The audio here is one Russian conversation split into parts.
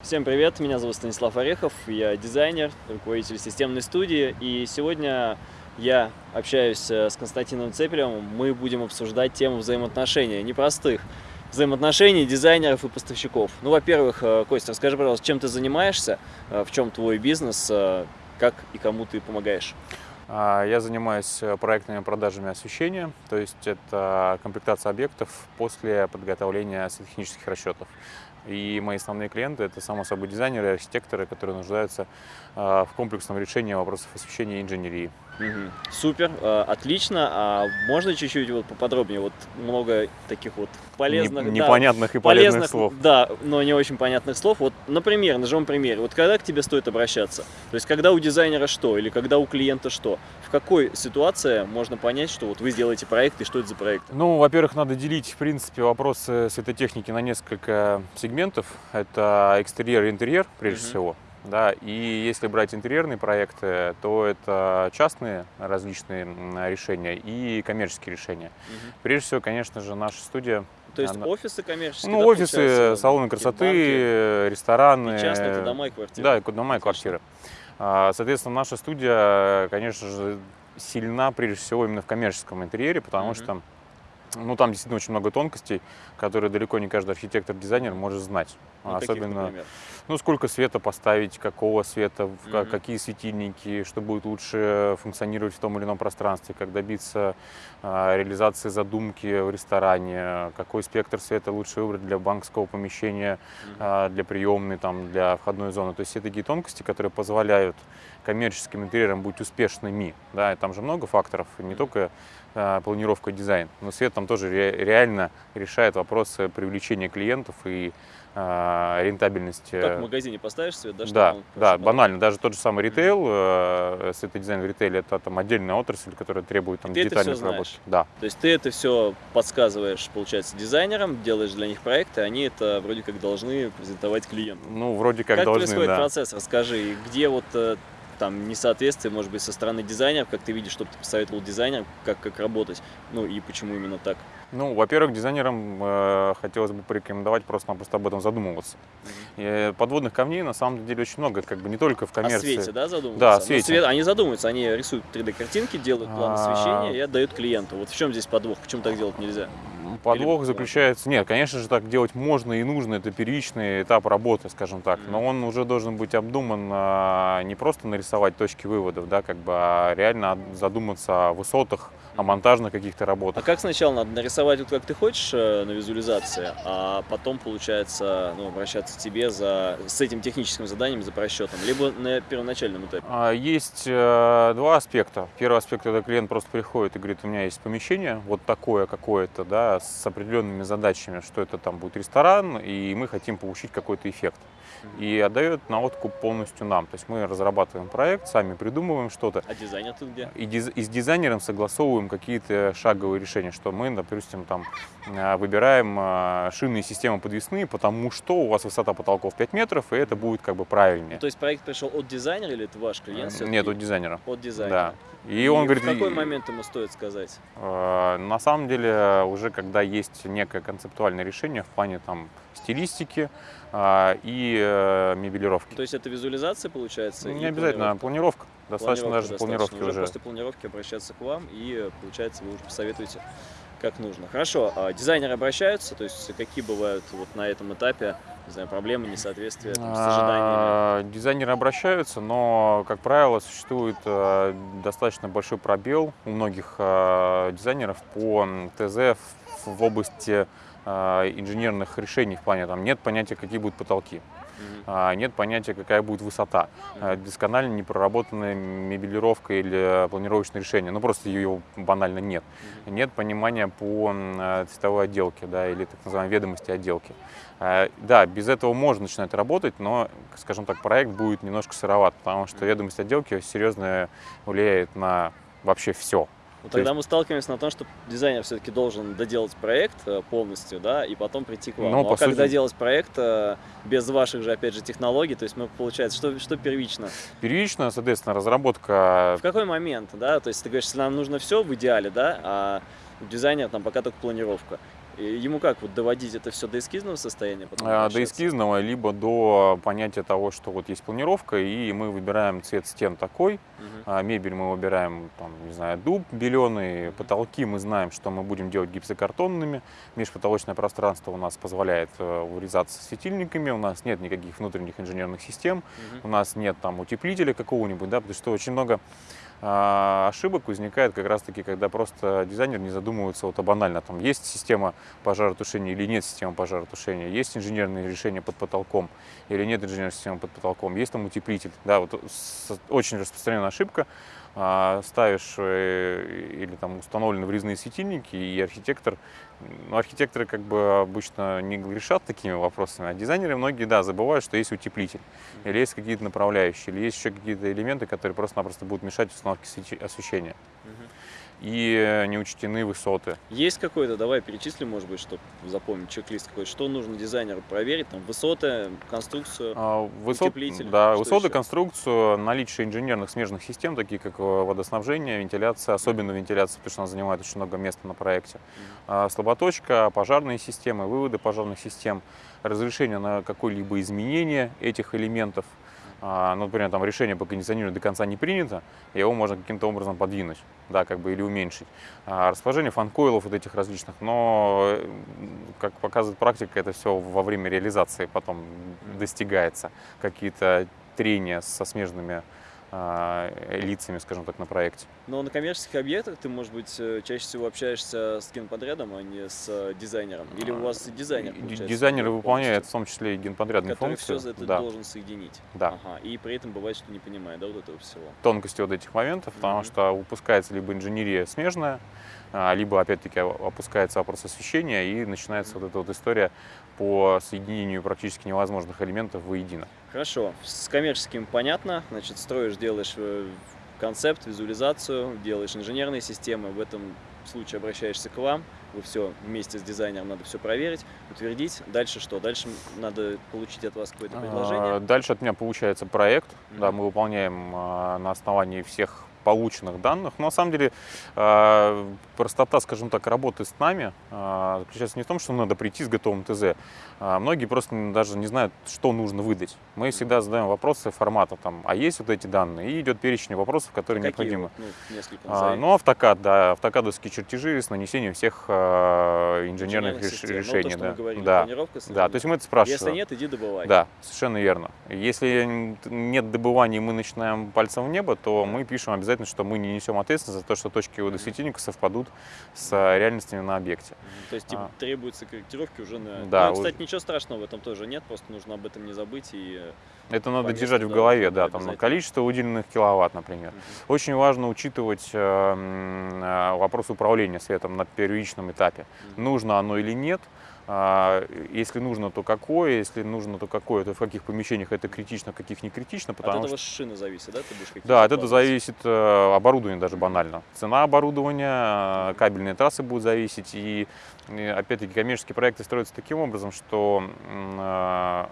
Всем привет, меня зовут Станислав Орехов, я дизайнер, руководитель системной студии, и сегодня я общаюсь э, с Константином Цепелевым, мы будем обсуждать тему взаимоотношений, непростых взаимоотношений дизайнеров и поставщиков. Ну, во-первых, э, Костя, расскажи, пожалуйста, чем ты занимаешься, э, в чем твой бизнес, как и кому ты помогаешь? А, я занимаюсь проектными продажами освещения, то есть это комплектация объектов после подготовления светотехнических расчетов. И мои основные клиенты – это, само собой, дизайнеры и архитекторы, которые нуждаются а, в комплексном решении вопросов освещения и инженерии. Угу. Супер, а, отлично. А можно чуть-чуть вот поподробнее? Вот много таких вот полезных, не, непонятных да, и полезных, полезных слов. Да, но не очень понятных слов. Вот, например, нажмем пример. Вот когда к тебе стоит обращаться? То есть, когда у дизайнера что или когда у клиента что? В какой ситуации можно понять, что вот вы сделаете проект и что это за проект? Ну, во-первых, надо делить, в принципе, вопросы светотехники на несколько сегментов. Это экстерьер и интерьер, прежде угу. всего. Да, и если брать интерьерные проекты, то это частные различные решения и коммерческие решения. Угу. Прежде всего, конечно же, наша студия то есть она... офисы коммерческие? Ну, да, офисы, салоны красоты, банки, рестораны. И частные, это дома и квартиры. Да, дома и квартиры. А, соответственно, наша студия, конечно же, сильна прежде всего именно в коммерческом интерьере, потому -hmm. что ну, там действительно очень много тонкостей, которые далеко не каждый архитектор-дизайнер может знать. Ну, Особенно, ну, сколько света поставить, какого света, mm -hmm. какие светильники, что будет лучше функционировать в том или ином пространстве, как добиться а, реализации задумки в ресторане, какой спектр света лучше выбрать для банковского помещения, mm -hmm. а, для приемной, там, для входной зоны. То есть все такие тонкости, которые позволяют коммерческим интерьерам быть успешными. Да, и там же много факторов, не только а, планировка, дизайн, но свет там тоже ре реально решает вопросы привлечения клиентов и а, рентабельности. Как в магазине поставишь свет, да? Да, да, банально. Даже тот же самый ритейл, э, светодизайн в ритейле, это там отдельная отрасль, которая требует там детальной разработки. Да. То есть ты это все подсказываешь, получается, дизайнерам, делаешь для них проекты, они это вроде как должны презентовать клиентам. Ну, вроде как, как должны, Как происходит да. процесс? Расскажи, где вот э, там несоответствие, может быть, со стороны дизайнеров, как ты видишь, чтобы ты посоветовал дизайнерам, как, как работать, ну и почему именно так? Ну, во-первых, дизайнерам э, хотелось бы порекомендовать просто-напросто об этом задумываться. Mm -hmm. И подводных камней на самом деле очень много, как бы не только в коммерции. О свете, да, задумываются? Да, о свете. свет, они задумываются, они рисуют 3D-картинки, делают план освещения и отдают клиенту. Вот в чем здесь подвох, почему так делать нельзя? Подвох Или... заключается... Нет, конечно же, так делать можно и нужно, это первичный этап работы, скажем так, но он уже должен быть обдуман а, не просто нарисовать точки выводов, да, как бы, а реально задуматься о высотах, о монтажных каких-то работах. А как сначала надо нарисовать вот как ты хочешь э, на визуализации, а потом, получается, ну, обращаться к тебе за, с этим техническим заданием, за просчетом, либо на первоначальном этапе? А, есть э, два аспекта. Первый аспект – это клиент просто приходит и говорит, у меня есть помещение вот такое какое-то, да, с определенными задачами, что это там будет ресторан, и мы хотим получить какой-то эффект и отдает на откуп полностью нам. То есть мы разрабатываем проект, сами придумываем что-то. А дизайнер тут где? И, диз, и с дизайнером согласовываем какие-то шаговые решения, что мы, допустим, там а, выбираем а, шинные системы подвесные, потому что у вас высота потолков 5 метров, и это будет как бы правильнее. Ну, то есть проект пришел от дизайнера или это ваш клиент? Нет, от дизайнера. От дизайнера. Да. И, и он говорит, в какой момент ему стоит сказать? Э, на самом деле, уже когда есть некое концептуальное решение в плане там стилистики, а, и э, мебелировки. То есть это визуализация получается? Не обязательно, планировка. планировка. Достаточно планировка даже планировки уже. уже. После планировки обращаться к вам и получается вы уже посоветуете как нужно. Хорошо, а дизайнеры обращаются, то есть какие бывают вот на этом этапе не знаю, проблемы, несоответствия там, с ожиданиями? А, дизайнеры обращаются, но, как правило, существует э, достаточно большой пробел у многих э, дизайнеров по ТЗ в области инженерных решений в плане, там нет понятия, какие будут потолки, mm нет понятия, какая будет высота, mm досконально не проработанная мебелировка или планировочное решение, ну просто ее банально нет. Нет понимания по цветовой отделке, да, или так называемой ведомости отделки. Да, без этого можно начинать работать, но, скажем так, проект будет немножко сыроват, потому что ведомость отделки серьезно влияет на вообще все. Ну, тогда есть... мы сталкиваемся на том, что дизайнер все-таки должен доделать проект э, полностью, да, и потом прийти к вам. Но, ну, а сути... как доделать проект э, без ваших же, опять же, технологий? То есть, мы, получается, что, что первично? Первично, соответственно, разработка... В какой момент, да? То есть, ты говоришь, если нам нужно все в идеале, да, а у дизайнера там пока только планировка. Ему как вот доводить это все до эскизного состояния? потом А, До эскизного, либо до понятия того, что вот есть планировка, и мы выбираем цвет стен такой, а мебель мы выбираем, там, не знаю, дуб беленый, потолки мы знаем, что мы будем делать гипсокартонными, межпотолочное пространство у нас позволяет э, урезаться светильниками, у нас нет никаких внутренних инженерных систем, Мгм. у нас нет там утеплителя какого-нибудь, да, потому что очень много ошибок возникает как раз-таки, когда просто дизайнер не задумывается вот о банально. Там есть система пожаротушения или нет системы пожаротушения, есть инженерные решения под потолком или нет инженерной системы под потолком, есть там утеплитель. Да, вот очень распространенная ошибка. А, Ставишь э, или там установлены врезные светильники, и архитектор, ну, архитекторы как бы обычно не грешат такими вопросами, а дизайнеры многие, да, забывают, что есть утеплитель, или есть какие-то направляющие, или есть еще какие-то элементы, которые просто-напросто будут мешать установке освещения. Мгм. И э, не учтены высоты. Есть какой-то, давай перечислим, может быть, чтобы запомнить чек-лист какой что нужно дизайнеру проверить, там, высоты, конструкцию. А, Высот, Утеплитель, да, что высоты, еще? конструкцию, наличие инженерных смежных систем, такие как э, водоснабжение, вентиляция, особенно вентиляция, потому что она занимает очень много места на проекте. А, Слаботочка, пожарные системы, выводы пожарных систем, разрешение на какое-либо изменение этих элементов. А, Ну, например, там решение по кондиционированию до конца не принято, его можно каким-то образом подвинуть, да, как бы или уменьшить. А, Расположение фанкоилов вот этих различных, но, как показывает практика, это все во время реализации потом достигается. Какие-то трения со смежными лицами, скажем так, на проекте. Но на коммерческих объектах ты, может быть, э, чаще всего общаешься с генподрядом, а не с э, дизайнером. Или у вас и дизайнер, Дизайнеры выполняют в том числе и генподрядные который функции. все это да. должен соединить. Да. Ага. И при этом бывает, что не понимает, да, вот этого всего. тонкости вот этих моментов, потому Мгм. что выпускается либо инженерия смежная, а, либо опять-таки опускается вопрос освещения и начинается вот эта вот история по соединению практически невозможных элементов воедино. Хорошо, с коммерческим понятно, значит, строишь, делаешь э, концепт, визуализацию, делаешь инженерные системы, в этом случае обращаешься к вам, вы все вместе с дизайнером надо все проверить, утвердить. Дальше что? Дальше надо получить от вас какое-то А, предложение. Дальше от меня получается проект, да, Мгм. мы выполняем а, на основании всех полученных данных. Но на самом деле а, простота, скажем так, работы с нами а, заключается не в том, что надо прийти с готовым ТЗ. А, Многие просто даже не знают, что нужно выдать. Мы всегда задаем вопросы формата, там, а есть вот эти данные, и идет перечень вопросов, которые Какие необходимы. ну, несколько ну, автокад, да, автокадовские чертежи с нанесением всех инженерных Инженерных реш- систем. Ну, то, решений. да. мы говорили, да. да, то есть мы это спрашиваем. Если нет, иди добывай. Да, совершенно верно. Если нет добывания, мы начинаем пальцем в небо, то мы пишем обязательно, что мы не несем ответственность за то, что точки водосветильника совпадут с а, реальностями на объекте. То есть типа, А. требуются корректировки уже на... Да, Ну, кстати, уже- ничего страшного в этом тоже нет, просто нужно об этом не забыть и... э, Это надо Повестку, держать в голове, да, там обязательно. количество выделенных киловатт, например. мгм. Очень важно учитывать э, э, вопрос управления светом на первичном этапе. Мгм. Нужно оно или нет. А, Если нужно, то какое, если нужно, то какое, то в каких помещениях это критично, каких не критично, потому От этого что шины зависит, да? Ты будешь Да, от этого зависит э, оборудование даже банально. Цена оборудования, э, кабельные трассы будут зависеть. И, опять-таки, коммерческие проекты строятся таким образом, что э,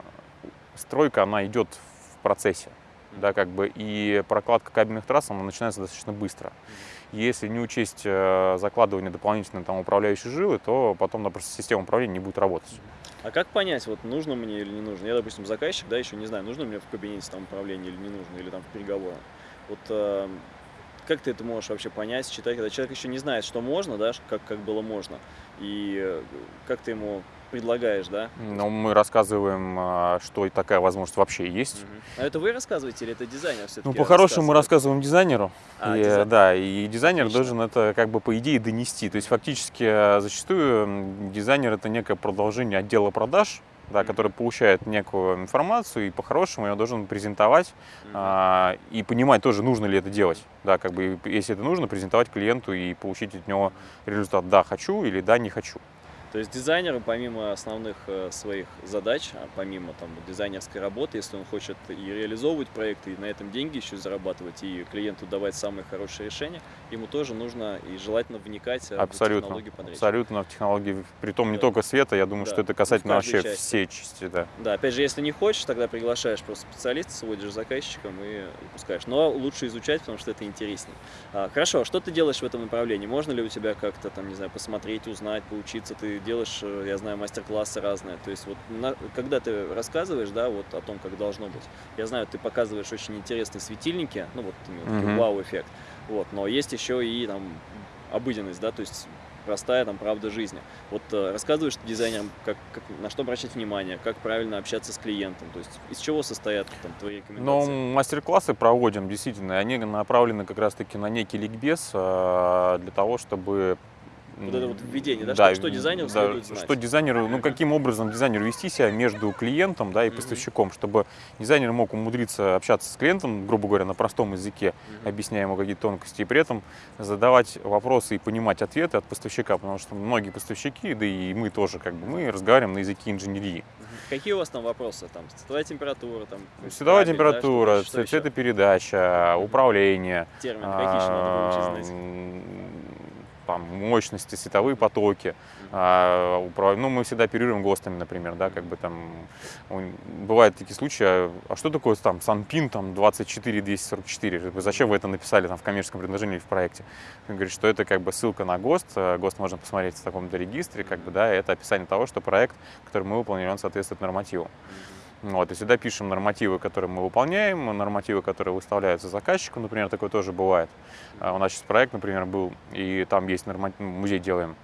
стройка, она идет в процессе. Да, как бы, и прокладка кабельных трасс, она начинается достаточно быстро. Если не учесть э, закладывание дополнительной там, управляющей жилы, то потом просто система управления не будет работать. А как понять, вот нужно мне или не нужно? Я, допустим, заказчик, да, еще не знаю, нужно мне в кабинете там управление или не нужно, или там в переговорах. Вот э, как ты это можешь вообще понять, считать, когда человек еще не знает, что можно, да, как, как было можно, и э, как ты ему предлагаешь, да? Но мы рассказываем, э, что и такая возможность вообще есть. Мгм. А это вы рассказываете или это дизайнер все-таки? Ну, по-хорошему мы рассказываем дизайнеру. А, И, дизайн- Да, и дизайнер Отлично. должен это как бы по идее донести. То есть фактически э, зачастую дизайнер это некое продолжение отдела продаж, да, который получает некую информацию и по-хорошему ее должен презентовать Мгм. а, и понимать тоже, нужно ли это делать. Да, как бы, если это нужно, презентовать клиенту и получить от него результат «да, хочу» или «да, не хочу». То есть дизайнеру, помимо основных э, своих задач, а помимо там дизайнерской работы, если он хочет и реализовывать проекты, и на этом деньги еще зарабатывать, и клиенту давать самые хорошие решения, ему тоже нужно и желательно вникать э, в Абсолютно. технологию подрядчика. Абсолютно в технологии, притом не Да. только света, я думаю, Да. что это В касательно вообще части. всей части. Да. Да, опять же, если не хочешь, тогда приглашаешь просто специалиста, сводишь заказчиком и выпускаешь. Но лучше изучать, потому что это интереснее. А, хорошо, а что ты делаешь в этом направлении? Можно ли у тебя как-то там, не знаю, посмотреть, узнать, поучиться? Ты делаешь, э, я знаю, мастер-классы разные. То есть вот на, когда ты рассказываешь, да, вот о том, как должно быть, я знаю, ты показываешь очень интересные светильники, ну вот именно такой Мгм. вау-эффект. Вот, но есть еще и там обыденность, да, то есть простая там правда жизни. Вот э, рассказываешь дизайнерам, как, как, на что обращать внимание, как правильно общаться с клиентом, то есть из чего состоят там твои Но рекомендации. мастер-классы проводим, действительно, и они направлены как раз-таки на некий ликбез э, для того, чтобы... Вот это вот введение, да, Да, что, что дизайнеру да, следует знать. Что дизайнеру, ну каким образом дизайнеру вести себя между клиентом да, и поставщиком, чтобы дизайнер мог умудриться общаться с клиентом, грубо говоря, на простом языке, Мгм. объясняя ему какие-то тонкости, и при этом задавать вопросы и понимать ответы от поставщика, потому что многие поставщики, да и мы тоже, как бы, мы разговариваем на языке инженерии. Какие у вас там вопросы? Там световая температура, там Световая кабель, да, что- температура, что еще? цветопередача, управление, термины какие еще надо выучить знать? Там, мощности, световые потоки. А, Ну, мы всегда оперируем ГОСТами, например, да, как бы там бывают такие случаи, а а что такое там Санпин там 24244? Как бы Зачем вы это написали там в коммерческом предложении или в проекте? Он говорит, что это как бы ссылка на ГОСТ, э, ГОСТ можно посмотреть в таком-то регистре, как бы, да, это описание того, что проект, который мы выполнили, он соответствует нормативу. Вот, и сюда пишем нормативы, которые мы выполняем, нормативы, которые выставляются заказчику, например, такое тоже бывает. А, У нас сейчас проект, например, был, и там есть норматив, музей делаем.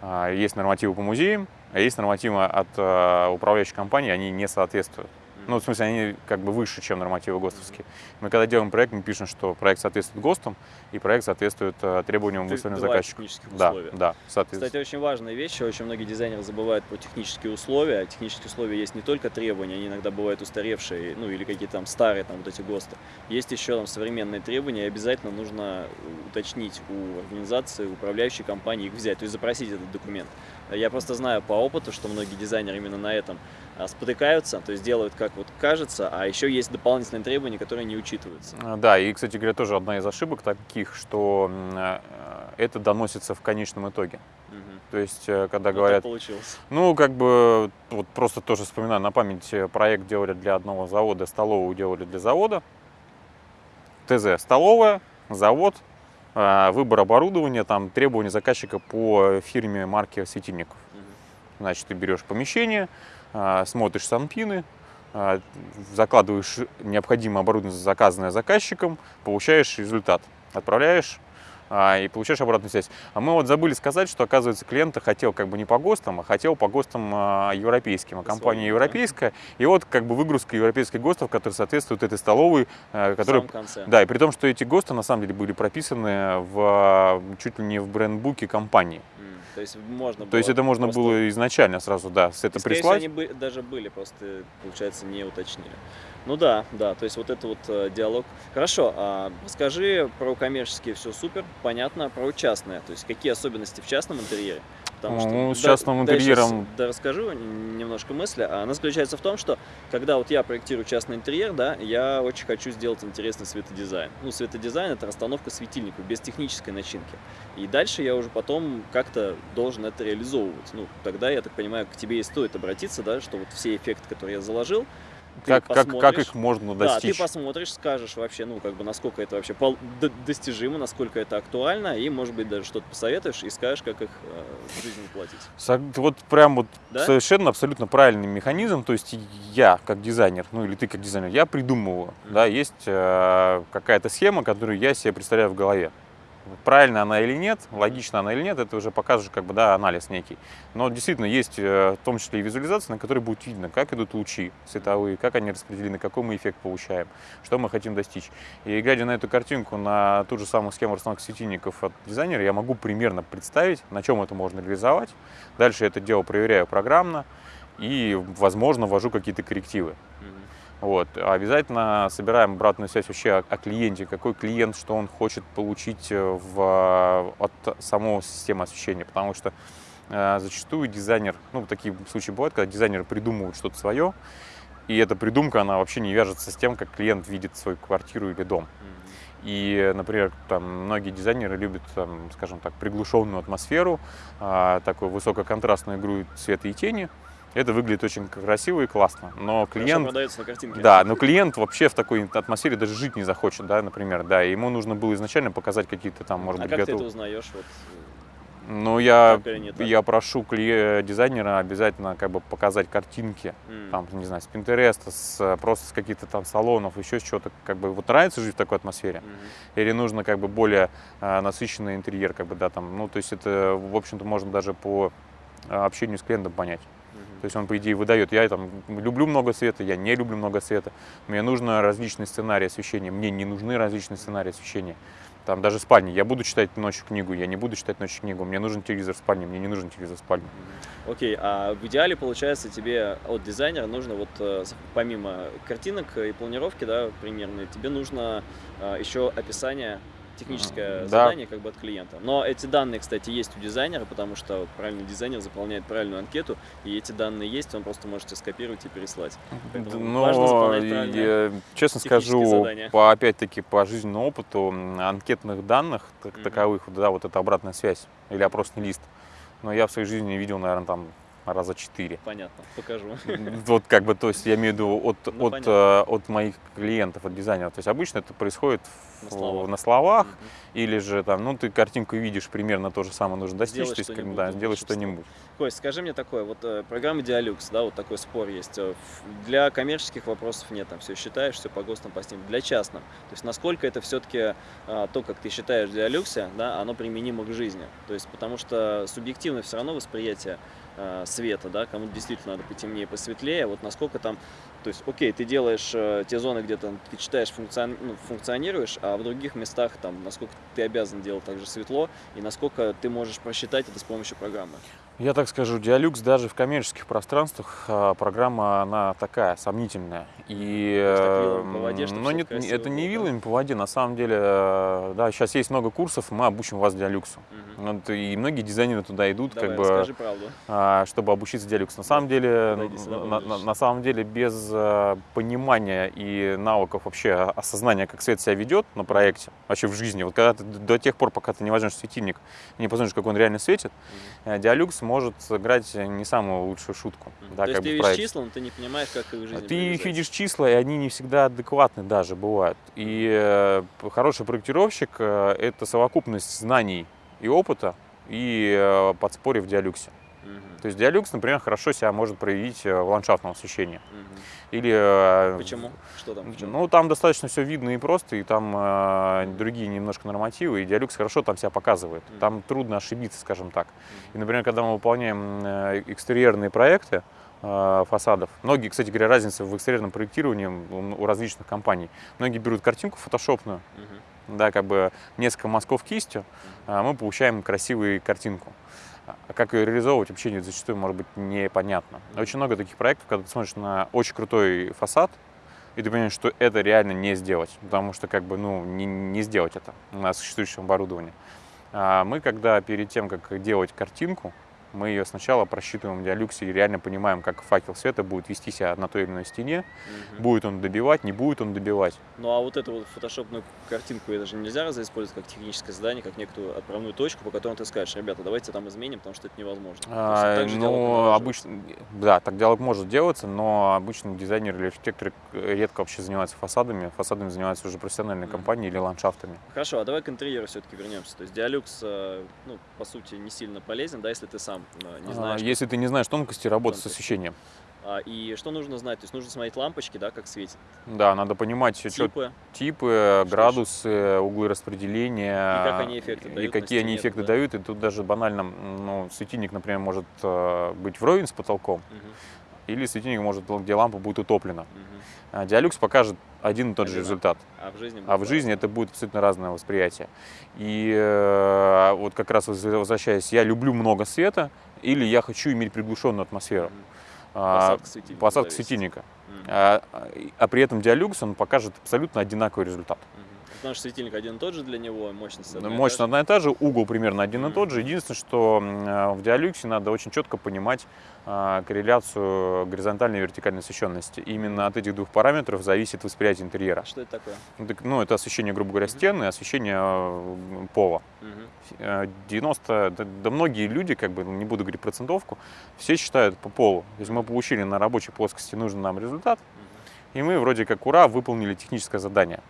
А, Есть нормативы по музеям, а есть нормативы от а, управляющей компании, они не соответствуют. Ну, в смысле, они как бы выше, чем нормативы ГОСТовские. Мы когда делаем проект, мы пишем, что проект соответствует ГОСТам, и проект соответствует а, требованиям, заказчиком. технических Да, условия. да, соответственно. Кстати, очень важная вещь, очень многие дизайнеры забывают про технические условия. Технические условия есть не только требования, они иногда бывают устаревшие, ну или какие-то там старые, там вот эти ГОСТы. Есть еще там современные требования, и обязательно нужно уточнить у организации, управляющей компании их взять, то есть запросить этот документ. Я просто знаю по опыту, что многие дизайнеры именно на этом спотыкаются, то есть делают как вот кажется, а еще есть дополнительные требования, которые не учитываются. А, Да, и, кстати говоря, тоже одна из ошибок таких, что м, э, это доносится в конечном итоге. Мгм. То есть, э, когда Вот говорят, получилось. ну, как бы, вот просто тоже вспоминаю на память, э, проект делали для одного завода, столовую делали для завода. ТЗ – столовая, завод, выбор оборудования, там требования заказчика по фирме марки светильников. Мгм. Значит, ты берешь помещение, а, смотришь санпины, а, закладываешь необходимое оборудование, заказанное заказчиком, получаешь результат, отправляешь а, и получаешь обратную связь. А мы вот забыли сказать, что, оказывается, клиент хотел как бы не по ГОСТам, а хотел по ГОСТам а, европейским. А компания европейская, и вот как бы выгрузка европейских ГОСТов, которые соответствуют этой столовой, а, конце. да, и при том, что эти ГОСТы на самом деле были прописаны в, а, чуть ли не в брендбуке компании. М, То есть можно То есть было это можно просто- было изначально сразу, да, с это всего, прислать. они бы- даже были, просто, получается, не уточнили. Ну да, да, то есть вот это вот э, диалог. Хорошо, а расскажи про коммерческие все супер, понятно, про частное, то есть какие особенности в частном интерьере? Ну, с да- частным да, интерьером- Да, расскажу немножко мысли. А Она заключается в том, что когда вот я проектирую частный интерьер, да, я очень хочу сделать интересный светодизайн. Ну, светодизайн это расстановка светильников без технической начинки. И дальше я уже потом как-то должен это реализовывать. Ну, тогда, я так понимаю, к тебе и стоит обратиться, да, что вот все эффекты, которые я заложил, Как, как, как их можно Да, ты достичь? посмотришь, скажешь вообще, ну, как бы, насколько это вообще достижимо, насколько это актуально, и, может быть, даже что-то посоветуешь и скажешь, как их э, в жизни воплотить. Сог- Вот прям вот Да? совершенно абсолютно правильный механизм. То есть я как дизайнер, ну или ты как дизайнер, я придумываю. Мгм. Да, есть э, какая-то схема, которую я себе представляю в голове. Правильно она или нет, логично она или нет, это уже покажет как бы, да, анализ некий. Но действительно есть э, в том числе и визуализация, на которой будет видно, как идут лучи световые, как они распределены, какой мы эффект получаем, что мы хотим достичь. И глядя на эту картинку, на ту же самую схему расстановки светильников от дизайнера, я могу примерно представить, на чем это можно реализовать. Дальше это дело проверяю программно и, возможно, ввожу какие-то коррективы. Вот. Обязательно собираем обратную связь вообще о, клиенте, какой клиент, что он хочет получить э, в, от самой системы освещения, потому что э, зачастую дизайнер, ну, такие случаи бывают, когда дизайнеры придумывают что-то свое, и эта придумка, она вообще не вяжется с тем, как клиент видит свою квартиру или дом. И, например, там многие дизайнеры любят, там, скажем так, приглушенную атмосферу, а, такую высококонтрастную игру света и тени. Это выглядит очень красиво и классно. Но Хорошо клиент, продается на картинке. да, но клиент вообще в такой атмосфере даже жить не захочет, да, например, да. Ему нужно было изначально показать какие-то там, может а быть, как ты это узнаешь? Вот, Ну, я, я прошу дизайнера обязательно как бы показать картинки, М, там, не знаю, с Пинтереста, с, э, просто с каких-то там салонов, еще с чего-то, как бы, вот нравится жить в такой атмосфере? мгм. Или нужно как бы более э, насыщенный интерьер, как бы, да, там, ну, то есть это, в общем-то, можно даже по э, общению с клиентом понять. То есть он, по идее, выдает, я там люблю много света, я не люблю много света, мне нужно различные сценарии освещения, мне не нужны различные сценарии освещения. Там даже спальни, я буду читать ночью книгу, я не буду читать ночью книгу, мне нужен телевизор в спальне, мне не нужен телевизор в спальне. Окей, а в идеале, получается, тебе от дизайнера нужно вот э, помимо картинок и планировки, да, примерно, тебе нужно э, еще описание техническое Да. задание как бы от клиента. Но эти данные, кстати, есть у дизайнера, потому что правильный дизайнер заполняет правильную анкету, и эти данные есть, он просто можете скопировать и переслать. Поэтому важно Но заполнять я, честно скажу, задания. по, опять-таки по жизненному опыту анкетных данных как Мгм. таковых, вот, да, вот это обратная связь или опросный лист, но я в своей жизни видел, наверное, там раза четыре. Понятно, покажу. Вот как бы, то есть я имею в виду от, Ну, от, э, от моих клиентов, от дизайнеров. То есть обычно это происходит На словах. на словах, Мгм. или же там, ну ты картинку видишь, примерно то же самое нужно достичь, Сделать то есть, как да, сделать что-нибудь. Кость, скажи мне такое, вот э, программа Dialux, да, вот такой спор есть. э, Для коммерческих вопросов нет, там все считаешь, все по ГОСТам, по СНИП. Для частным. То есть насколько это все-таки то, как ты считаешь в Диалюксе, да, оно применимо к жизни. То есть потому что субъективно все равно восприятие э, света, да, кому-то действительно надо потемнее, посветлее, вот насколько там, то есть, окей, ты делаешь э, те зоны, где там ты читаешь, функцион- ну, функционируешь, а в других местах там, насколько ты обязан делать так же светло, и насколько ты можешь просчитать это с помощью программы. Я так скажу, Dialux даже в коммерческих пространствах а, программа, она такая, сомнительная. И, э, вилами по воде, всё нет, красиво это не было, да? вилами по воде, на самом деле, да, сейчас есть много курсов, мы обучим вас Dialux. Мгм. Вот, и многие дизайнеры туда идут, Давай, как бы, правду. А, чтобы обучиться Dialux. На самом деле, на, на- на самом деле, без э, понимания и навыков вообще осознания, как свет себя ведет на проекте, вообще в жизни, вот когда ты до тех пор, пока ты не возьмешь светильник не посмотришь, как он реально светит, Мгм. э, Dialux может сыграть не самую лучшую шутку. Мгм. Да, То есть ты видишь числа, но ты не понимаешь, как их в жизни Ты их видишь числа, и они не всегда адекватны даже бывают. И э, хороший проектировщик это совокупность знаний и опыта и подспорье в диалюксе. То есть диалюкс, например, хорошо себя может проявить э, в ландшафтном освещении. Мгм. Или э, Почему? Что там? чём? Ну, там достаточно все видно и просто, и там э, другие немножко нормативы, и диалюкс хорошо там себя показывает. Мгм. Там трудно ошибиться, скажем так. И, Мгм. например, когда мы выполняем э, экстерьерные проекты фасадов, многие, кстати говоря, разница в экстерьерном проектировании у различных компаний. Многие берут картинку фотошопную, Мгм. да, как бы несколько мазков кистью, а мы получаем красивую картинку. А как ее реализовывать, вообще не- зачастую может быть непонятно. Очень много таких проектов, когда ты смотришь на очень крутой фасад, и ты понимаешь, что это реально не сделать, потому что как бы, ну, не, не сделать это на существующем оборудовании. А мы, когда перед тем, как делать картинку, мы ее сначала просчитываем в диалюксе и реально понимаем, как факел света будет вести себя на той или иной стене, Мгм. будет он добивать, не будет он добивать. Ну а вот эту вот фотошопную картинку это же нельзя использовать как техническое задание, как некую отправную точку, по которой ты скажешь, ребята, давайте там изменим, потому что это невозможно. А, ну, обычно, да, так диалог может делаться, но обычно дизайнеры или архитекторы редко вообще занимаются фасадами. Фасадами занимаются уже профессиональные Мгм. компании или ландшафтами. Хорошо, а давай к интерьеру все-таки вернемся. То есть диалюкс, э, ну, по сути, не сильно полезен, да, если ты сам э, не А, знаешь. Если ты не знаешь тонкости работы с Тонкости. освещением, А, и что нужно знать? То есть нужно смотреть лампочки, да, как светит. да, надо понимать Типы. типы, Что градусы, углы распределения. И как они эффекты и дают на какие они эффекты да. дают. И тут даже банально, ну, светильник, например, может э, быть вровень с потолком, Мгм, или светильник может, где лампа будет утоплена. А Диалюкс покажет один и тот же результат. А в жизни? А в жизни это будет абсолютно разное восприятие. И э, вот как раз воз- возвращаясь, я люблю много света или я хочу иметь приглушенную атмосферу. Мгм. А, Посадка светильника. посадка светильника. Мгм, А, а при этом диалюкс, он покажет абсолютно одинаковый результат. мгм. Потому что светильник один и тот же для него, мощность одна и та Мощность одна и та же, угол примерно один и тот же. Единственное, что э, в диалюксе надо очень четко понимать а, корреляцию горизонтальной и вертикальной освещенности. Именно от этих двух параметров зависит восприятие интерьера. Что это такое? Ну, Ну, это освещение, грубо говоря, стены, и освещение э, пола. Мгм. Э, 90, да, да многие люди, как бы, ну, не буду говорить процентовку, все считают по полу. То есть мы получили на рабочей плоскости нужный нам результат. И мы вроде как ура, выполнили техническое задание.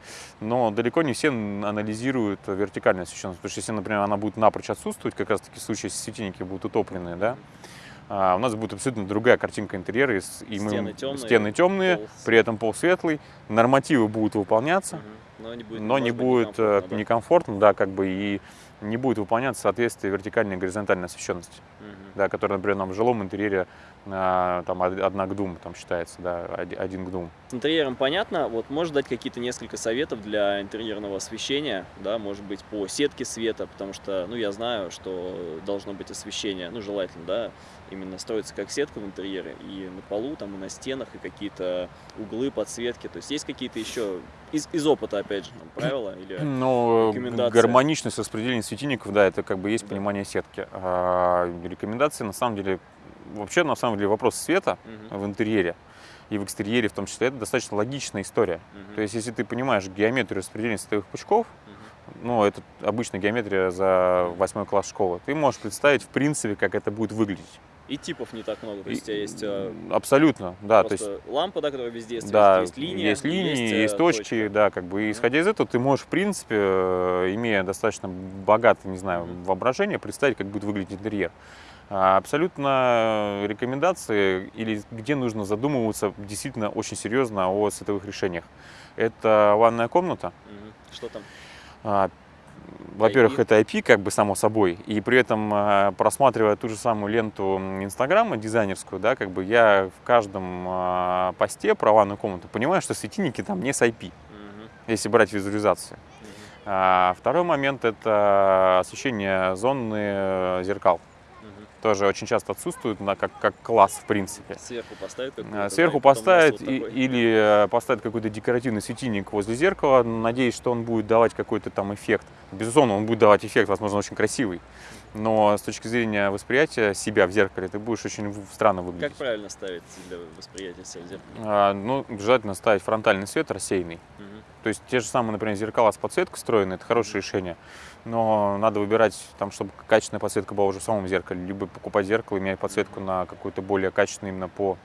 Но далеко не все анализируют вертикальную освещенность. Потому что если, например, она будет напрочь отсутствовать, как раз таки в случае, если светильники будут утопленные, да, а, у нас будет абсолютно другая картинка интерьера. И стены мы, темные, стены темные пол... при этом пол светлый, нормативы будут выполняться, угу. но не будет, но не будет некомфортно, некомфортно да? да, как бы и не будет выполняться соответствие вертикальной и горизонтальной освещенности, угу. да, которая, например, нам в жилом интерьере там одна к дум, там считается, да, один к дум. С интерьером понятно, вот можешь дать какие-то несколько советов для интерьерного освещения, да, может быть, по сетке света, потому что, ну, я знаю, что должно быть освещение, ну, желательно, да, именно строится как сетка в интерьере, и на полу, там, и на стенах, и какие-то углы, подсветки, то есть есть какие-то еще, из, из опыта, опять же, там, правила или ну, рекомендации? гармоничность распределения светильников, да, это как бы есть да. понимание сетки. А, рекомендации, на самом деле, вообще, на самом деле, вопрос света угу. в интерьере и в экстерьере в том числе, это достаточно логичная история. Угу. То есть, если ты понимаешь геометрию распределения световых пучков, угу. ну, это обычная геометрия за восьмой класс школы, ты можешь представить, в принципе, как это будет выглядеть. И типов не так много, то есть у тебя есть... А, абсолютно, да. То есть, лампа, да, которая везде есть, да, есть линия, есть, линии, есть, есть точки, точка. да, как бы, исходя из этого, ты можешь, в принципе, э, имея достаточно богатое, не знаю, воображение, представить, как будет выглядеть интерьер. А, абсолютно рекомендации или где нужно задумываться действительно очень серьезно о световых решениях. Это ванная комната. Что там? А, во-первых, это IP, как бы само собой, и при этом а, просматривая ту же самую ленту Инстаграма дизайнерскую, да, как бы я в каждом посте про ванную комнату понимаю, что светильники там не с IP, угу. если брать визуализацию. Угу. Второй момент это освещение зоны э, зеркал тоже очень часто отсутствует на, как, как класс в принципе. Сверху поставить какой-то? Сверху да, поставить и, или э, поставить какой-то декоративный светильник возле зеркала, надеясь, что он будет давать какой-то там эффект. Безусловно, он будет давать эффект, возможно, очень красивый. Но с точки зрения восприятия себя в зеркале ты будешь очень странно выглядеть. Как правильно ставить для восприятия себя в зеркале? А, ну, желательно ставить фронтальный свет рассеянный. Угу. То есть те же самые, например, зеркала с подсветкой встроены, это хорошее решение но надо выбирать, там, чтобы качественная подсветка была уже в самом зеркале, либо покупать зеркало и менять подсветку на какую-то более качественную именно по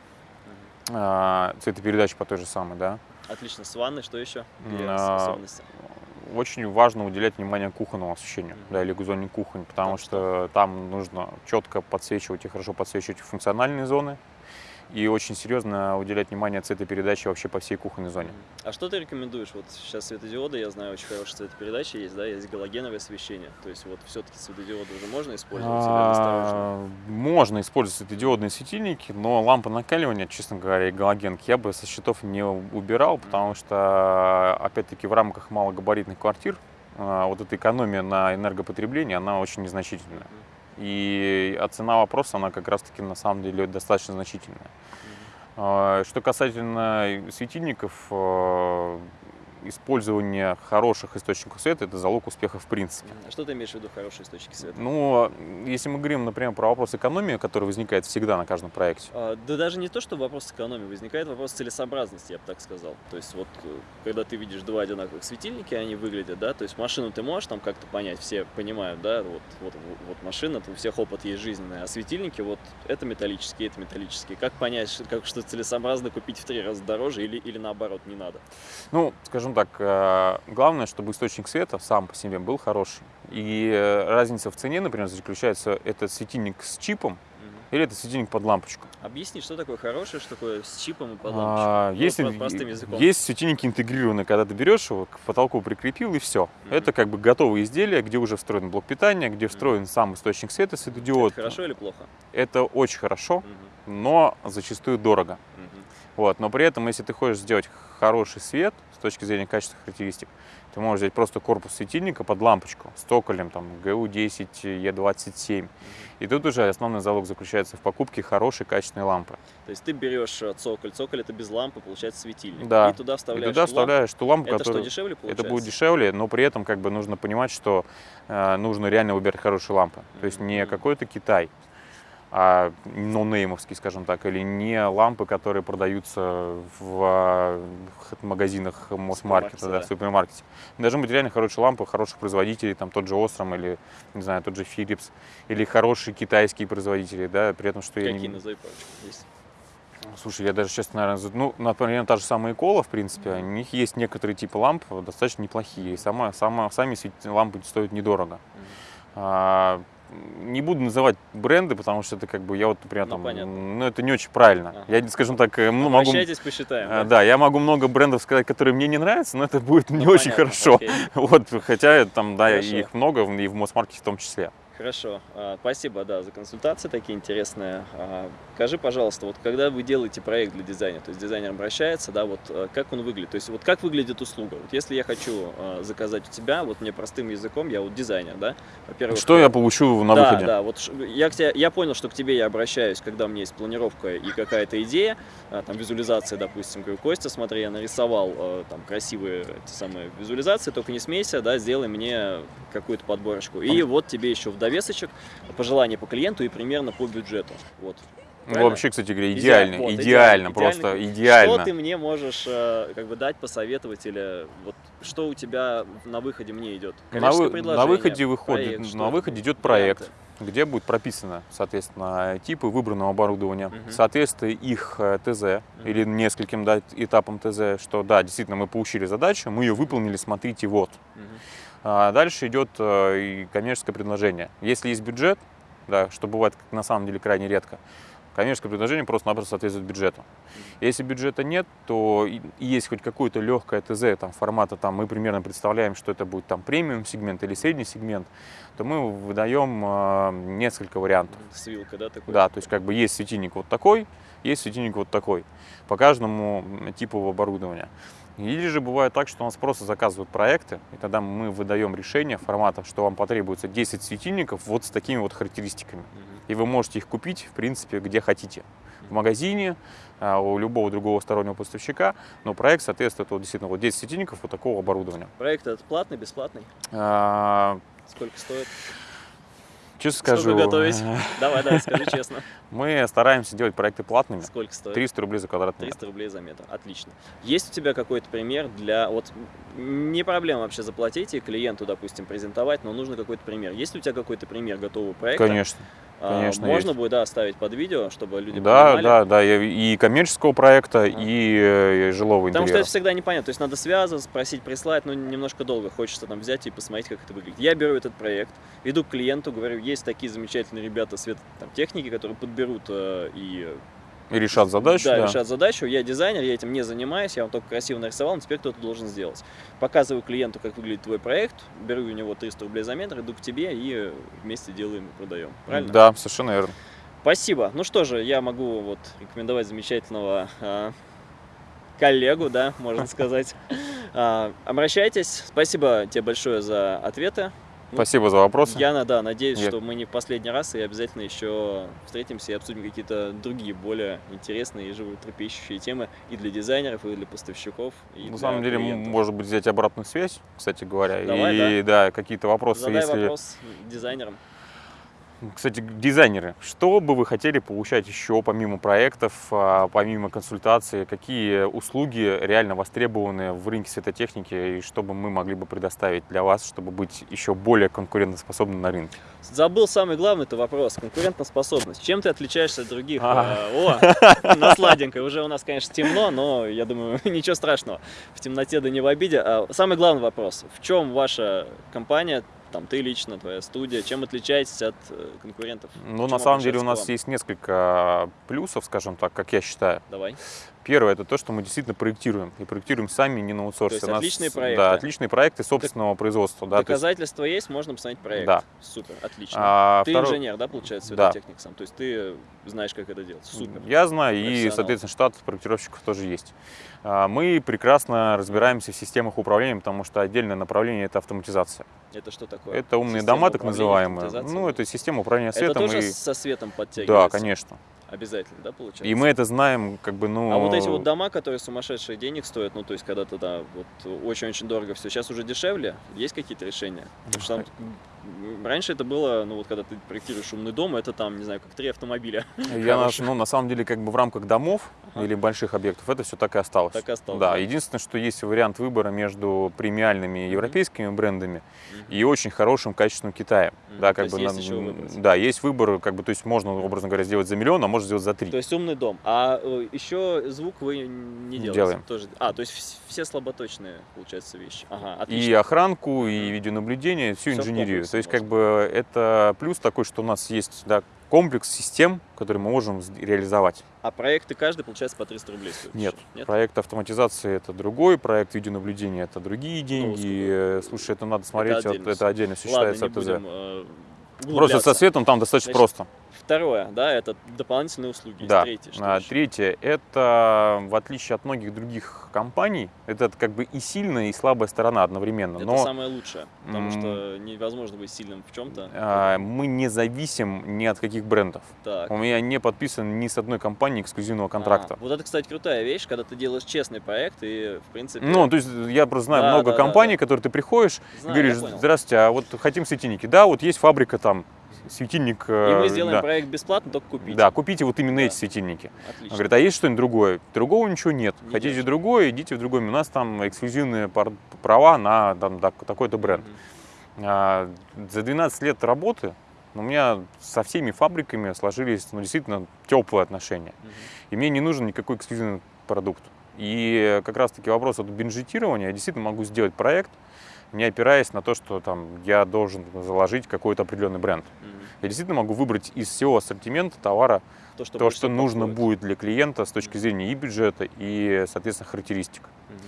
э, цветопередаче по той же самой, да. Отлично. С ванной что еще? А, очень важно уделять внимание кухонному освещению, mm-hmm. да, или зоне кухонь, потому так, что там нужно четко подсвечивать и хорошо подсвечивать функциональные зоны, и очень серьезно уделять внимание цветопередаче вообще по всей кухонной зоне. А что ты рекомендуешь? Вот сейчас светодиоды, я знаю, очень хорошая цветопередача есть, да, есть галогеновое освещение. То есть вот все-таки светодиоды уже можно использовать а, Можно использовать светодиодные светильники, но лампа накаливания, честно говоря, и галогенки я бы со счетов не убирал, потому что, опять-таки, в рамках малогабаритных квартир а, вот эта экономия на энергопотребление, она очень незначительная. И а цена вопроса, она как раз-таки на самом деле достаточно значительная. А, что касательно светильников, а, использование хороших источников света – это залог успеха в принципе. А что ты имеешь в виду хорошие источники света? Ну, если мы говорим, например, про вопрос экономии, который возникает всегда на каждом проекте. А, да даже не то, что вопрос экономии, возникает вопрос целесообразности, я бы так сказал. То есть вот, э, когда ты видишь два одинаковых светильника, они выглядят, да, то есть машину ты можешь там как-то понять, все понимают, да, вот, вот, вот машина, у всех опыт есть жизненный, а светильники вот это металлические, это металлические. Как понять, как что целесообразно купить в три раза дороже или, или наоборот не надо? Ну, скажем так, э, главное, чтобы источник света сам по себе был хороший. И э, разница в цене, например, заключается, это светильник с чипом или это светильник под лампочку. Объясни, что такое хорошее, что такое с чипом и под лампочку. А, ну, есть, простым языком. есть светильники интегрированные, когда ты берешь его, к потолку прикрепил и все. Mm-hmm. Это как бы готовые изделия, где уже встроен блок питания, где встроен mm-hmm. сам источник света, светодиод. Это хорошо или плохо? Это очень хорошо, mm-hmm. но зачастую дорого. Mm-hmm. Вот, но при этом, если ты хочешь сделать хороший свет с точки зрения качественных характеристик, ты можешь взять просто корпус светильника под лампочку с токолем, там, GU10, E27. И тут уже основной залог заключается в покупке хорошей качественной лампы. То есть ты берешь э, цоколь, цоколь это без лампы, получается светильник. Да. И туда вставляешь, и туда вставляешь ту лампу, это которая... что, дешевле получается? Это будет дешевле, но при этом как бы нужно понимать, что э, нужно реально выбирать хорошие лампы. То есть не какой-то Китай, а нонеймовские, скажем так, или не лампы, которые продаются в магазинах Мосмаркета, да, в супермаркете. Должны быть реально хорошие лампы, хороших производителей, там тот же Osram или, не знаю, тот же Philips, или хорошие китайские производители, да, при этом, что Какие, я не... назови, есть? Слушай, я даже, честно, наверное, ну, например, та же самая Икола, в принципе, у них есть некоторые типы ламп достаточно неплохие. И сама, сама, сами лампы стоят недорого. А, не буду называть бренды, потому что это как бы я вот, например, ну, там, ну, это не очень правильно. Ага. Я, скажем так, э, ну, могу... посчитаем. А, да? да, я могу много брендов сказать, которые мне не нравятся, но это будет ну, не понятно, очень хорошо. Окей. Вот, хотя там, да, Хорошо. их много, и в Мосмаркете в том числе. Хорошо, а, спасибо, да, за консультации такие интересные. А, скажи, пожалуйста, вот когда вы делаете проект для дизайнера, то есть дизайнер обращается, да, вот а, как он выглядит, то есть вот как выглядит услуга? Вот если я хочу заказать у тебя, вот мне простым языком, я вот дизайнер, да, во-первых... Что я получу на да, выходе? Да, вот я, я понял, что к тебе я обращаюсь, когда у меня есть планировка и какая-то идея, там визуализация, допустим, говорю, Костя, смотри, я нарисовал там красивые эти самые визуализации, только не смейся, да, сделай мне какую-то подборочку. И вот тебе еще в довесочек пожелания по клиенту и примерно по бюджету. Вот. Ну, вообще, кстати говоря, идеально, вот, идеально, просто идеально. Что ты мне можешь э, как бы дать, посоветовать или вот что у тебя на выходе мне идет? на, вы, на выходе выходит, проект, на выходе идет проект, варианты? где будет прописано, соответственно, типы выбранного оборудования, угу. соответствие их э, ТЗ угу. или нескольким да, этапам ТЗ, что да, действительно мы получили задачу, мы ее выполнили, смотрите, вот. Угу. А дальше идет э, и коммерческое предложение. Если есть бюджет, да, что бывает на самом деле крайне редко, коммерческое предложение просто-напросто соответствует бюджету. Если бюджета нет, то и есть хоть какое-то легкое ТЗ там, формата, там, мы примерно представляем, что это будет там премиум сегмент или средний сегмент, то мы выдаем э, несколько вариантов. С вилкой, да, такой? Да, то есть как бы есть светильник вот такой, есть светильник вот такой, по каждому типу оборудования. Или же бывает так, что у нас просто заказывают проекты, и тогда мы выдаем решение формата, что вам потребуется 10 светильников вот с такими вот характеристиками. И вы можете их купить, в принципе, где хотите. В магазине, а, у любого другого стороннего поставщика, но проект соответствует вот, действительно вот 10 светильников вот такого оборудования. Проект этот платный, бесплатный? А... Сколько стоит? Честно скажу. Сколько готовить? Давай, давай, скажи честно. Мы стараемся делать проекты платными. Сколько стоит? 300 рублей за квадратный 300 рублей за метр. Отлично. Есть у тебя какой-то пример для... Вот не проблема вообще заплатить и клиенту, допустим, презентовать, но нужно какой-то пример. Есть у тебя какой-то пример готового проекта? Конечно. А, Конечно, Можно есть. будет да, оставить под видео, чтобы люди да, понимали? Да, да, и коммерческого проекта, а. и жилого Потому интерьера. что это всегда непонятно. То есть надо связываться, просить прислать, но немножко долго. Хочется там взять и посмотреть, как это выглядит. Я беру этот проект, иду к клиенту, говорю, есть такие замечательные ребята свет техники, которые подберут э, и и решат задачу. Да, да, решат задачу. Я дизайнер, я этим не занимаюсь, я вам только красиво нарисовал, но теперь кто-то должен сделать. Показываю клиенту, как выглядит твой проект, беру у него 300 рублей за метр, иду к тебе и вместе делаем и продаем. Правильно? Да, совершенно верно. Спасибо. Ну что же, я могу вот рекомендовать замечательного э, коллегу, да, можно сказать. Э, обращайтесь. Спасибо тебе большое за ответы. Спасибо за вопрос. Я, да, надеюсь, Нет. что мы не в последний раз и обязательно еще встретимся и обсудим какие-то другие, более интересные и животрепещущие темы и для дизайнеров, и для поставщиков. И На самом деле, клиентов. может быть, взять обратную связь, кстати говоря. Давай, и да, да какие-то вопросы. Задай если... вопрос дизайнерам. Кстати, дизайнеры, что бы вы хотели получать еще помимо проектов, а, помимо консультаций, какие услуги реально востребованы в рынке светотехники и что бы мы могли бы предоставить для вас, чтобы быть еще более конкурентоспособным на рынке? Забыл самый главный это вопрос, конкурентоспособность. Чем ты отличаешься от других? А. О, на сладенькой, уже у нас, конечно, темно, но я думаю, ничего страшного, в темноте да не в обиде. А самый главный вопрос, в чем ваша компания там ты лично, твоя студия, чем отличаетесь от э, конкурентов? Ну, на самом деле у нас есть несколько плюсов, скажем так, как я считаю. Давай. Первое, это то, что мы действительно проектируем. И проектируем сами, не на аутсорсе. То есть отличные проекты. Да, отличные проекты собственного так, производства. Да, доказательства есть, есть, можно посмотреть проект. Да. Sупер, отлично. А, ты второй... инженер, да, получается, светотехник да. сам? То есть ты знаешь, как это делать. Супер. Я знаю, и, соответственно, штат проектировщиков тоже есть. А, мы прекрасно разбираемся в системах управления, потому что отдельное направление – это автоматизация. Это что такое? Это умные Система дома, так называемые. Ну, это система управления светом. Это тоже и... со светом подтягивается? Да, конечно. Обязательно, да, получается? И мы это знаем, как бы, ну... А вот эти вот дома, которые сумасшедшие денег стоят, ну, то есть, когда-то, да, вот очень-очень дорого все, сейчас уже дешевле, есть какие-то решения? Потому что там раньше это было, ну вот когда ты проектируешь умный дом, это там, не знаю, как три автомобиля. Я на, ну, на самом деле как бы в рамках домов Ага. или больших объектов это все так и осталось. Так и осталось, Да, да. единственное, что есть вариант выбора между премиальными европейскими брендами Мгм. и очень хорошим качественным Китаем. Мгм, Да, то как есть бы есть на- еще выбрать. да, есть выбор, как бы, то есть можно, образно говоря, сделать за миллион, а можно сделать за три. То есть умный дом. А э, еще звук вы не делаете? Делаем. Тоже. А, то есть вс- все слаботочные, получается, вещи. Ага, и охранку, и видеонаблюдение, всю Всё в инженерию. То есть, как бы, это плюс такой, что у нас есть да, комплекс систем, которые мы можем реализовать. А проекты каждый, получается, по 300 рублей стоит? Нет. Нет? Проект автоматизации это другой, проект видеонаблюдения это другие деньги. сколько? Э, Слушай, это надо смотреть, вот отдельно это всё. отдельно все Ладно, считается не будем э, Просто со светом там достаточно Значит, просто. Второе, да, это дополнительные услуги. Да. Третье, что А, еще? Третье, это в отличие от многих других компаний, это как бы и сильная, и слабая сторона одновременно. Это Но самое лучшее, потому что невозможно быть сильным в чем-то. а, мы не зависим ни от каких брендов. Так. У меня не подписан ни с одной компанией эксклюзивного контракта. А, вот это, кстати, крутая вещь, когда ты делаешь честный проект и, в принципе... Ну, то есть я просто знаю Да, много да, да, компаний, да. которые ты приходишь, и знаю, говоришь, здравствуйте, а вот хотим светильники. Да, вот есть фабрика там, светильник. И э, мы сделаем да. проект бесплатно, только купить. Да, купите вот именно Да. эти светильники. Он Отлично. говорит, а есть что-нибудь другое? Другого ничего нет. Не Хотите держит. другое, идите в другой. У нас там эксклюзивные права на там, так- такой-то бренд. А, за 12 лет работы у меня со всеми фабриками сложились ну, действительно теплые отношения. Мгм. И мне не нужен никакой эксклюзивный продукт. И как раз-таки вопрос от бюджетирования, я действительно могу сделать проект, не опираясь на то, что там, я должен заложить какой-то определенный бренд. Мгм. Я действительно могу выбрать из всего ассортимента товара То, что, то, что нужно будет для клиента с точки зрения и бюджета, и, соответственно, характеристик. Мгм.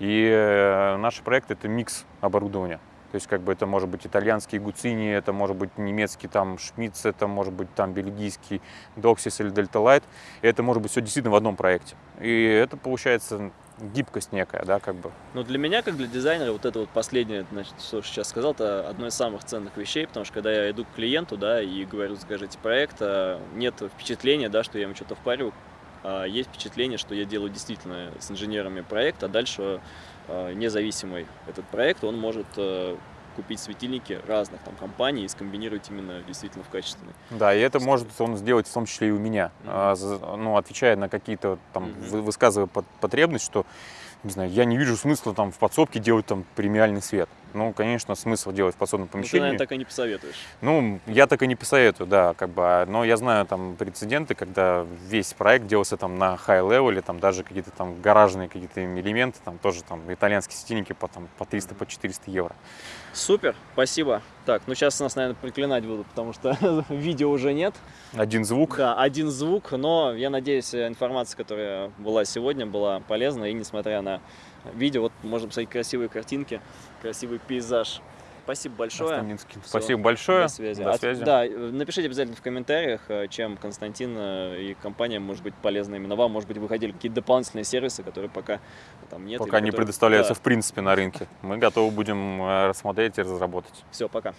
И э, наш проект это микс оборудования. То есть, как бы это может быть итальянский гуцини, это может быть немецкий там шмидц, это может быть там бельгийский доксис или дельта лайт. И это может быть все действительно в одном проекте. И это получается гибкость некая, да, как бы. Но для меня, как для дизайнера, вот это вот последнее, значит, что сейчас сказал, это одно из самых ценных вещей, потому что когда я иду к клиенту, да, и говорю, закажите проект, а, нет впечатления, да, что я ему что-то впарю, а есть впечатление, что я делаю действительно с инженерами проект, а дальше а, независимый этот проект, он может э, купить светильники разных там компаний и скомбинировать именно действительно в качественный. Да, и это может он сделать в том числе и у меня, Мгм. А, за- ну, отвечая на какие-то там, Мгм. вы- высказывая пот- потребность, что, не знаю, я не вижу смысла там в подсобке делать там премиальный свет. Ну, конечно, смысл делать в подсобном Ну, ты, помещении. наверное, так и не посоветуешь. Ну, я так и не посоветую, да, как бы, а, но я знаю там прецеденты, когда весь проект делался там на high-level, там даже какие-то там гаражные какие-то элементы, там тоже там итальянские светильники по, там, по 300, по 400 евро. Супер, спасибо. Так, ну сейчас нас, наверное, проклинать будут, потому что видео уже нет. Один звук. Да, один звук, но я надеюсь, э, информация, которая была сегодня, была полезна. И несмотря на видео, вот можно посмотреть красивые картинки, красивый пейзаж. Спасибо большое. Спасибо большое. До связи. До А, связи. да, э, напишите обязательно в комментариях, э, чем Константин э, и компания может быть полезна именно вам. Может быть, вы хотели какие-то дополнительные сервисы, которые пока там нет. Пока не предоставляются в принципе на рынке. Мы готовы будем э, рассмотреть и разработать. Все, пока.